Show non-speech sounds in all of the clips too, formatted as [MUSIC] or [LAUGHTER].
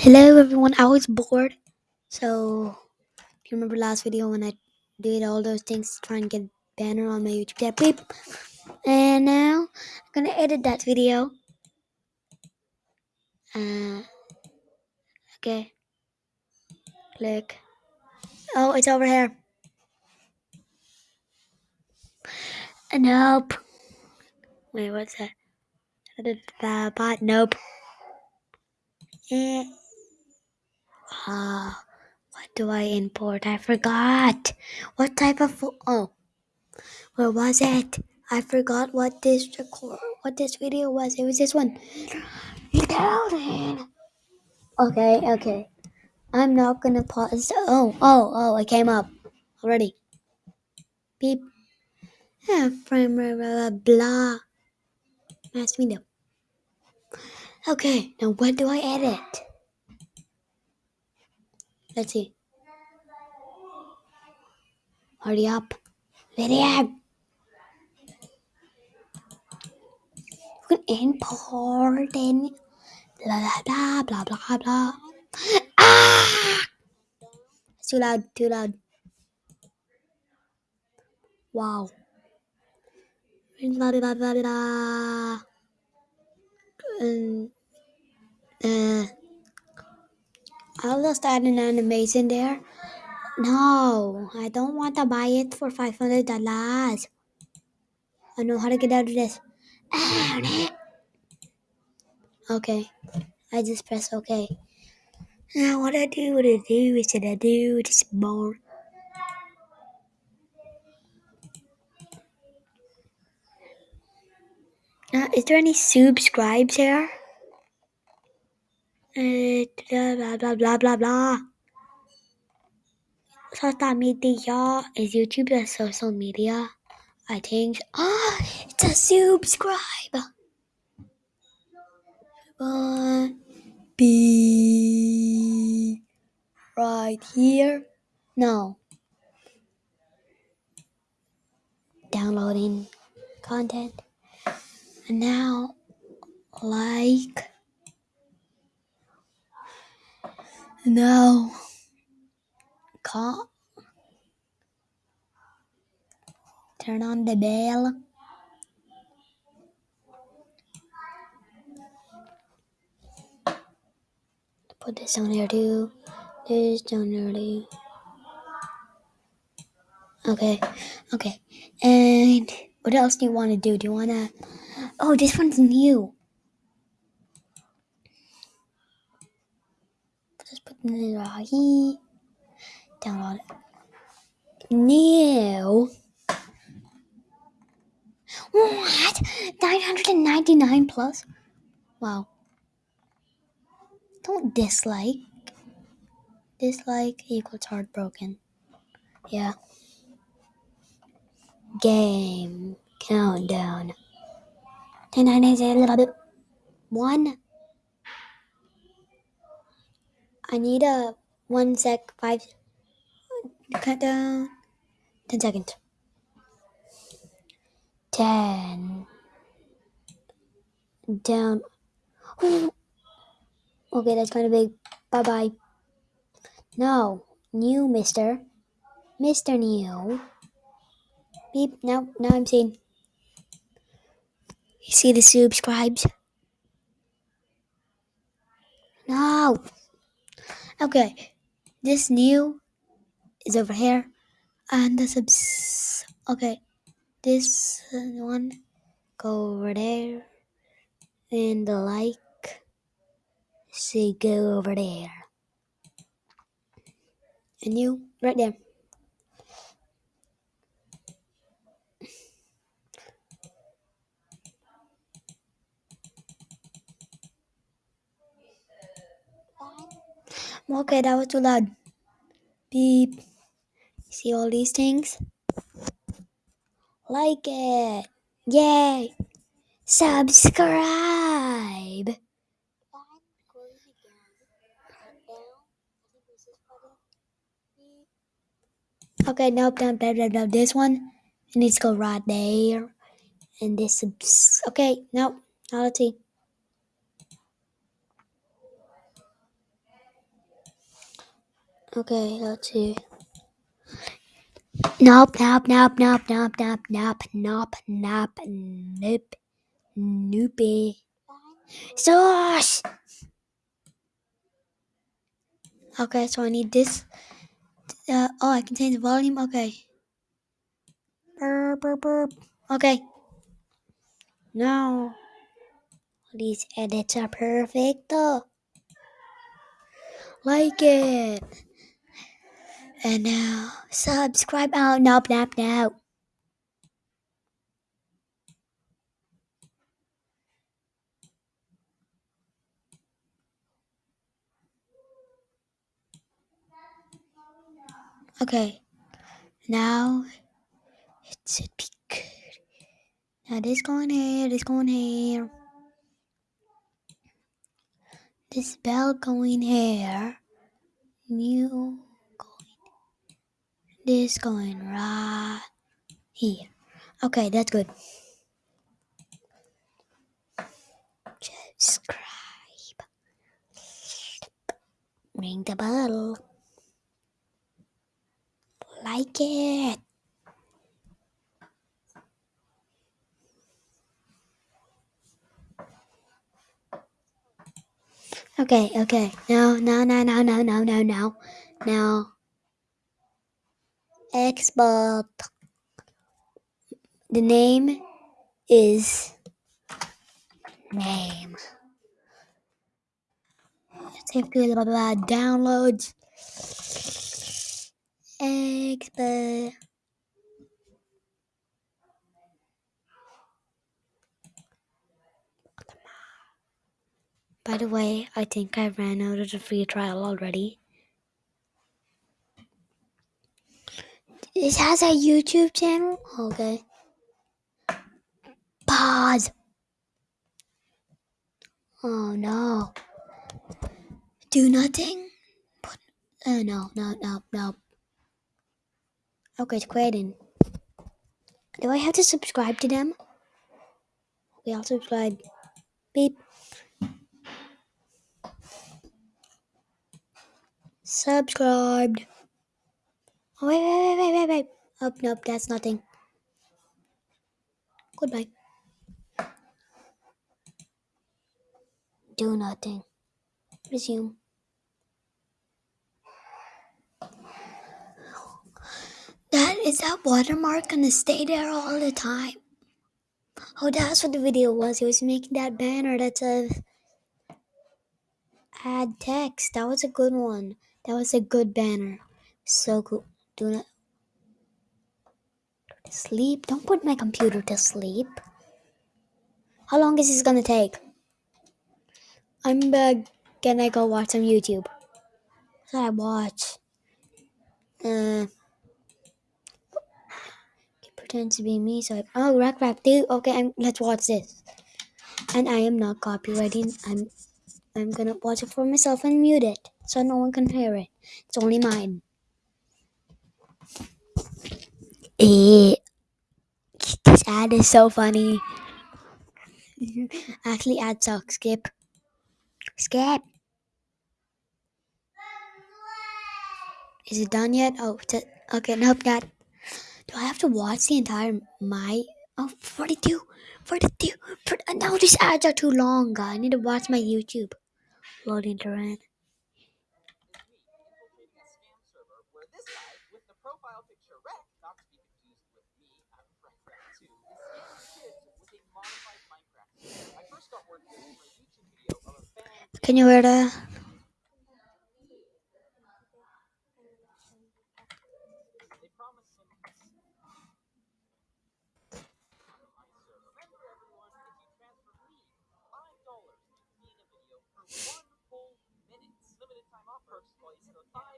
Hello everyone, I was bored. So, if you remember last video when I did all those things to try and get banner on my YouTube tab, beep. And now, I'm gonna edit that video. Uh, okay. Click. Oh, it's over here. Nope. Wait, what's that? The bot? Nope. Eh. Ah, what do I import? I forgot. What type of oh, where was it? I forgot what this record, what this video was. It was this one. Okay, okay. I'm not gonna pause. Oh, oh, oh! I came up already. Beep. Yeah, frame blah blah blah. Nice window. Okay, now what do I edit? Let's see. Hurry up. Video. You can blah blah blah blah blah blah. Ah! It's too loud, too loud. Wow. Blah blah blah blah blah. Um, uh, I'll just add an animation there. No, I don't want to buy it for five hundred dollars. I know how to get out of this. [COUGHS] Okay, I just press OK. Now what I do, what I do, is what I do, just more. Uh, is there any subscribes here? Blah blah blah blah blah. Social media is YouTube a social media? I think. Ah, it's a subscribe. Be right here. No. Downloading content. And now, like. Now, call. Turn on the bell. Put this on here too. This there too. Okay, okay. And what else do you want to do? Do you want to? Oh, this one's new. Download. New. What? 999 plus? Wow. Don't dislike. Dislike equals heartbroken. Yeah. Game countdown. 10, 9, 8, 8, 11, 1. I need a one sec, five. Countdown. 10 seconds. 10. Down. Okay, that's kind of big. Bye bye. No. New, mister. Mr. New. Beep. Now, now I'm seeing. You see the subscribes? No. Okay. This new is over here. And the subs. Okay. This one go over there. And the like. See, go over there. And you, right there. Okay, that was too loud. Beep. See all these things? Like it. Yay. Subscribe. Okay, nope, down, down, down, down. This one, it needs to go right there. And this, okay, nope, now let's see. Okay, let's see. Nope, nope, nope, nope, nope, nope, nope, nope, nope, nope, nope. Sauce! Okay, so I need this. Uh, oh, I can change the volume. Okay. Burp, burp, burp. Okay. Now, these edits are perfect. Like it. And now, subscribe. Oh, nope, nope, nope. Okay. Now, it should be good. Now, this going here, this going here. This bell going here. New. This going right here. Okay, that's good. Subscribe. Ring the bell. Like it. Okay, okay. No, no, no, no, no, no, no, no. Now, export. The name is name. Let's have to blah, blah, blah, downloads. Export. By the way, I think I ran out of the free trial already. This has a YouTube channel? Okay. Pause. Oh no. Do nothing? Put, uh, no, no, no, no. Okay, it's creating. Do I have to subscribe to them? We all subscribe. Beep. Subscribed. Oh, wait, wait, wait, wait, wait, wait. Oh, nope, that's nothing. Goodbye. Do nothing. Resume. That is that watermark gonna stay there all the time? Oh, that's what the video was. He was making that banner that says add text. That was a good one. That was a good banner. So cool. Do not sleep. Don't put my computer to sleep. How long is this gonna take? I'm uh, gonna go watch some YouTube. What I watch? Uh, pretend to be me. So I, oh, rack rack dude. Okay, I'm, let's watch this. And I am not copywriting. I'm I'm gonna watch it for myself and mute it so no one can hear it. It's only mine. This ad is so funny. Actually, ad sucks. Skip. Skip. Is it done yet? Oh, okay. Nope, not. Do I have to watch the entire my? Oh, 42. 42. For, uh, no, these ads are too long. I need to watch my YouTube. Loading to this guy with the profile picture Rec, not to be confused with me, I'm Rekrap2, is scamming kids with a modified Minecraft. I first got word from a YouTube video of a fan Can you hear that? they promised him a Remember everyone, if you transfer me five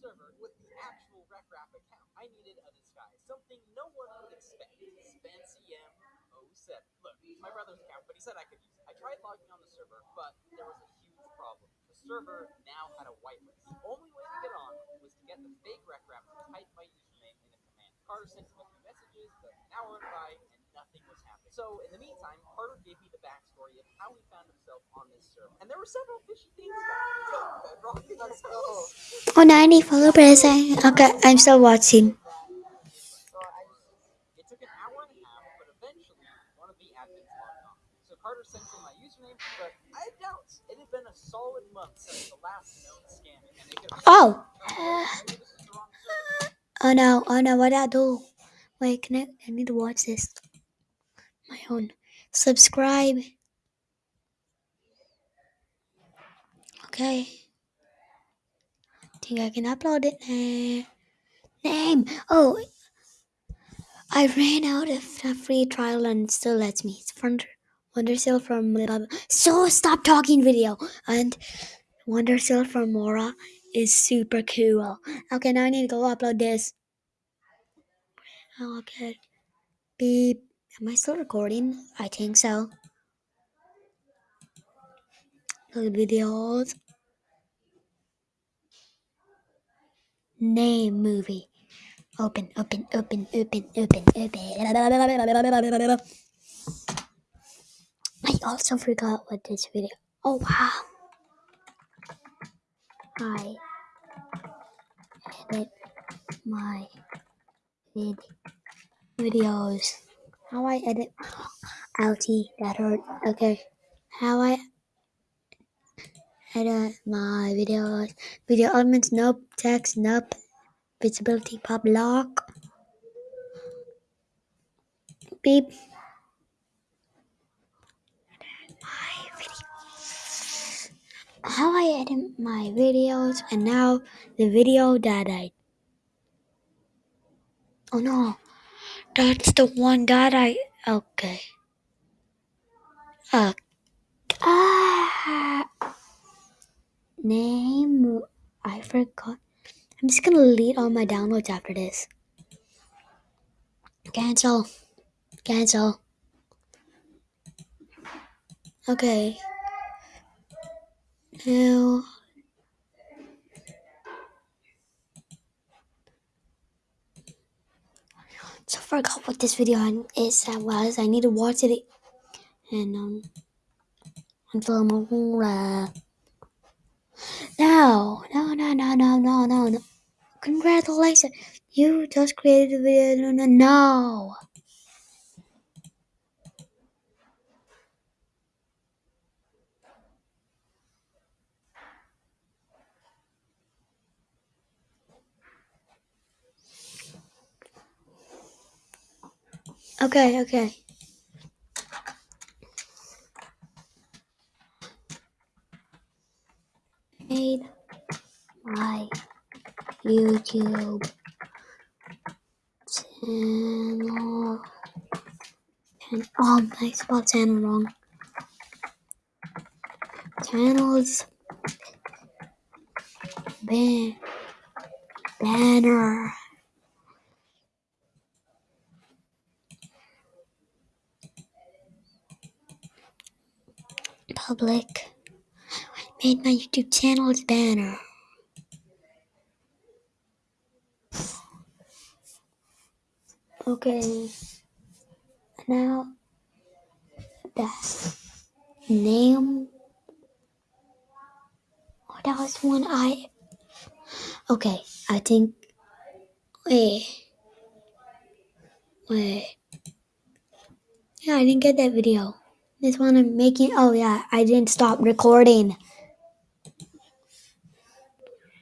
server with the actual Rekrap account. I needed a disguise, something no one would expect. Spancm 07. Look, my brother's account, but he said I could use it. I tried logging on the server, but there was a huge problem. The server now had a whitelist. The only way to get on was to get the fake Rekrap to type my username in a command. Carter sent him a few messages, but hour went by nothing was happening. So in the meantime, Carter gave me the backstory of how he found himself on this server. And there were several fishy things about it. So, Bedrock, let's go. Oh, 90 followers. I- Okay, I'm still watching. It took an hour and a half, but eventually one of the admins logged on. So Carter sent in my username, but I had doubts. It had been a solid month since the last known scam, and they could have Oh. maybe this is the wrong server. Oh no, oh no, what did I do? Wait, can I? I need to watch this. My own. Subscribe. Okay. Think I can upload it. Name. Oh, I ran out of a free trial and still lets me. It's Wonder Wondersill from. So stop talking video and Wonder Wondersill from Mora is super cool. Okay, now I need to go upload this. Okay. Beep. Am I still recording? I think so. Load videos. Name movie. Open, open, open, open, open, open. I also forgot what this video. Oh wow. I edit my vid videos. How I edit. Ouchie, that hurt. Okay. How I edit my videos. Video elements, nope. Text, nope. Visibility, pop lock. Beep. How I edit my videos, and now the video that I. Oh no, that's the one that I. Okay. Uh, ah, name. I forgot. I'm just gonna delete all my downloads after this. Cancel. Cancel. Okay. Now. So I forgot what this video is that was. I need to watch it and um until I'm uh, No, no, no, no, no, no, no, no. Congratulations. You just created a video. No, no, no. Okay, okay. Made my YouTube channel. Oh, I spelled channel wrong. Channels. Ban- banner. Public. I Made my YouTube channel's banner. Okay. Now that name. Oh, that was one I. Okay, I think. Wait. Wait. Yeah, I didn't get that video. This one I'm making. Oh, yeah, I didn't stop recording.